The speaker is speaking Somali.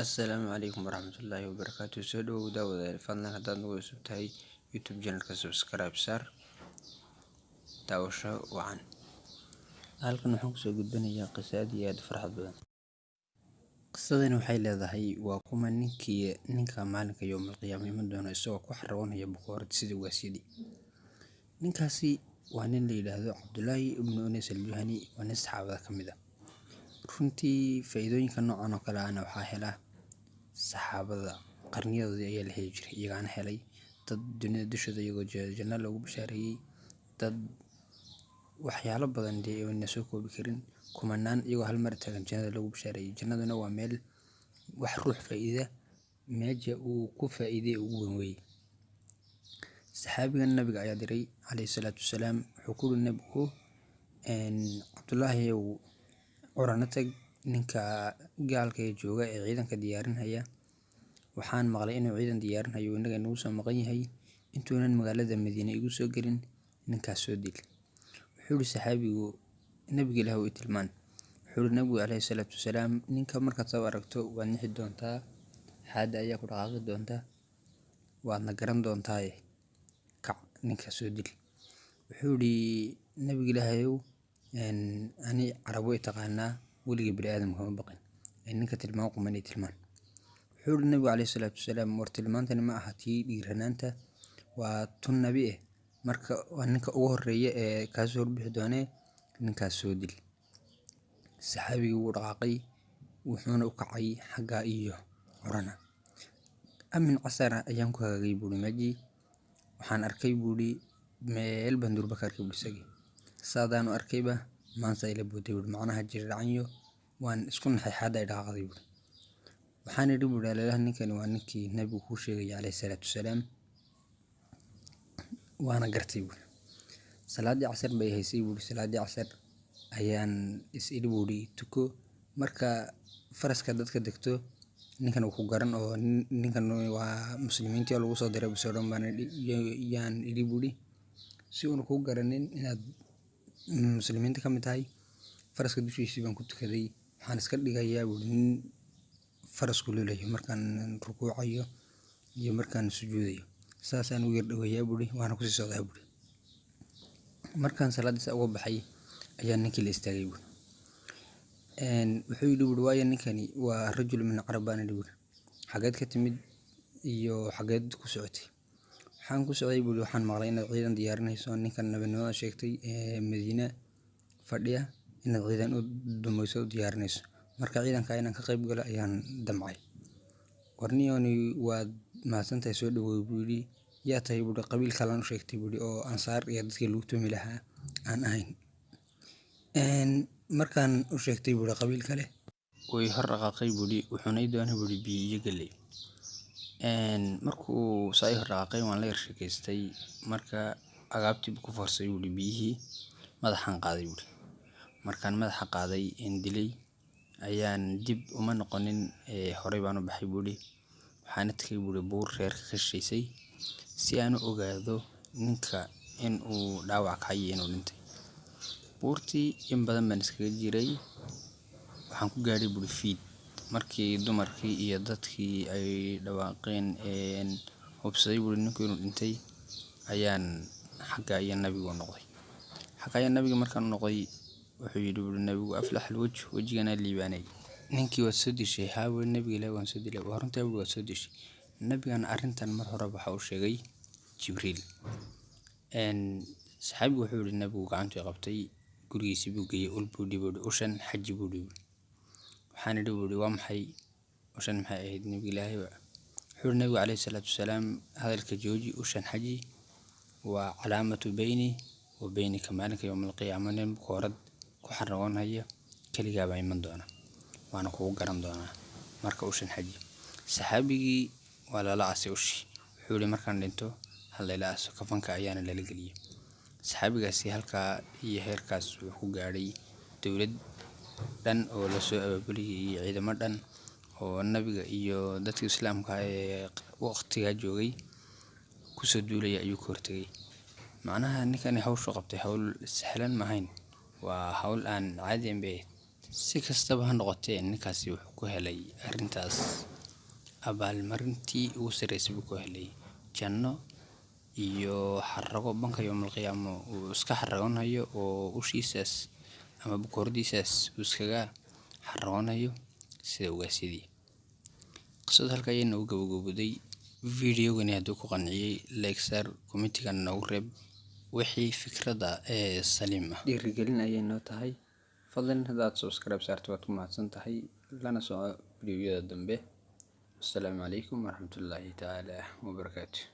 Assalaamu calaykum waraxmatullaahi wabarakaatu soo dhawow daawadayaal fadlan haddaad nagu cusub tahay youtube channelka subscribe saar daawasho wacan. Halkan waxaan ku soo gudbinayaa qiso iyo aad farxad badan. Qisadani waxay leedahay waa kuma ninkii ninka maalinka yowmal qiyaama iman doona isagoo ku xaragoonaya bukoorad sida waasyadii ninkaasi waa nin la yidhaahdo cabdulaahi ibnu unays aljuhani waa nin saxaabada ka mid ah. Runtii faa-iidooyinka noocan oo kale ahna waxaa hela saxaabada qarniyadoodii ayaa la heli jiray iyagaana helay dad dunida dushooda iyagoo janno loogu bashaareeyey dad waxyaalo badan dee ayna soo koobi karin kumanaan iyagoo hal mar taagan jannada loogu bashaareeyey jannaduna waa meel wax ruux faa-iida meesha uu ku faa-iiday ugu weyn weeye saxaabigan nabiga ayaa diray calayhi salaatu wasalaam wuxuu ku yiri nabigu cabdulaahi ow orana tag ninka gaalka ee jooga ee ciidanka diyaarinaya. Waxaan maqlay inuu ciidan diyaarinhayo innaga inagu soo maqan yahay intuunan magaalada madiine igu soo gelin ninkaas soo dil. Nabiga ilaah i tilmaan. Wuxuu yihi nabigu calayhi salaatu wasalaam ninka markaad soo aragto waad nixi doontaa xaadda ayaa ku dhaqaaqi doonta garan doontaaye kac ninkaas soo dil. Wuxuu nabiga ilaahayow ani carab way taqaanaa weligii bini aadam kama baqin. Ninka tilmaan quman iyo tilmaan. Wuxuu yihi nabigu calayhi salaatu wasalaam war tilmaantani ma aha tii dhiiranaanta waa tun nabi eh. Marka waa ninka ugu horreeya ee kaasoo horbixi doonee ninkaas soo dil. Saxaabigii wuu dhaqaaqay wuxuuna u kacay xagga iyo corana amin casara ayaan ku hagaagay buuri meejii waxaan arkay buuri meel baan durba ka arkay buuri isagii. Saadaanu arkayba maansa ila booday buuri macnaha jirdhacanyo waan isku naxay xaadda ay dhaqaaqday waxaan idhi buuri aleelaha ninkani waa ninkii nabigu kuu sheegaya calayhi salaatu wasalaam waana gartay buuri salaaddii casar bay haysay buuri salaaddii casar ayaan is idhi buuri tuko marka faraska dadka degto ninkan wuu ku garan oo ninkan waa muslimiintii oo lagu soo diray odhan baan yaan idhi buuri si uuna kuu garanin inaad muslimiinta ka mid tahay. Faraska dushiisii baan ku tukaday. Waxaan iska dhigayaa buuri nin farasku lulayo markaan rukuucayo iyo markaan sujuudayo saasaan u yar dhoweeyaa buuri waana ku sii socdaa buuri markaan salaadiisa uga baxay ayaa ninkii la istaagay buuri wuxuu yidhi buuri waayo ninkani waa rajul min carab baan idhi buuri xageed ka timid iyo xageed ku socotay waxaan ku socday buuri waxaan maqlay inaad ciidan diyaarinayso. Ninkan nabinimada sheegtay ee madiina fadhiya inaad ciidan u dumayso u diyaarinayso. Marka ciidanka inaan ka qayb galo ayaan damcay. Warniyoni waad mahadsantahay soo dhawow buu yidhi yaa tahay buuri qabiil kalaan u sheegtay buuri oo ansaar iyo dadkii lagu tumi lahaa aan ahayn. Markaan u sheegtay buuri qabiil kale way hor dhaqaaqay buuri wuxuuna ii doonay buuri biyo iyo galley markuu saa ii hor dhaqaaqay waan la yar sheekaystay marka agaabtii ku foorsay buuri biyihii madaxaan qaaday buuri markaan madaxa qaaday een dilay ayaan dib uma noqonin horey baan u baxay buuri waxaana tegay buuri buur reerka ka shisheysay si aan u ogaado ninka in dhaawac kacay iyo inuu dhintay. Buurtii in badan baan iskaga jiray waxaan ku gaadhay buuri fiid markii dumarkii iyo dadkii ay dhawaaqeen een hubsaday buuri ninku inuu dhintay ayaan xagga iyo nabigu noqday. Xagga iyo nabiga markaan noqday wuxuu yidhi buuri nabigu aflax alwaj wejiganaa liibaanay. Ninkii waad soo dishay haa nabiga ilaahi waan soo dilay. Waa runtaa waad soo dishay. Nabigana arrintan mar hore waxa uu sheegay jibriil. Saxaabigu wuxuu yihi nabigu gacantuu qabtay gurigiisii buu geeyey ul buu buuri ushan xaji buu dhibi waxaan idhi buuri waa maxay? Ushan maxay ahayd? Nabiga ilaahay wuxuu yihi nabigu calayhi salaatu wasalaam hadalka jooji ushan xaji waa calaamatu beyni wa beynika maalinka yowmal qiyaama. Nin bukoorad ku xaragoonhaya keligaa baa iman doona waana kugu garan doonaa marka ushan xaji. Saxaabigii waa lala asay ushi. Wuxuu yihi markaan dhinto hal layla aso kafanka ayaana lala geliyey saxaabigaasi halkaa iyo heerkaas wuxuu ku gaadhay dowlad dhan oo la soo abaabuliyay iyo ciidamo dhan oo nabiga iyo dadka islaamka ee waqtigaa joogay ku soo duulaya ayuu ka hortegay. Macnaha ninkani hawshu qabtay hawl sahlan maahayn waa hawl aan caadi ahayd Si kastaba ha noqotee, ninkaasi wuxuu ku helay arrintaas. Abaalmarintii ugu sarreysay buu ku helay. Janno iyo xarago banka yawmal qiyaamo uu iska xaragoonayo oo ushiisaas ama boqoradiisaas uu iskaga xaragoonayo sida ugaasyadii. Qisada halkaa ayay noogu gabagabowday. Video-gani hadduu ku qanciyay like saar, comment-ga noogu reeb wixii fikrada ee saliim ah. Dhiirigelin ayay noo tahay. Fadlan haddaad subscribe saarto waad ku mahadsantahay. Lana soco video-yada dambe. Assalaamu calaykum waraxmatullaahi tacaala wabarakaatuh.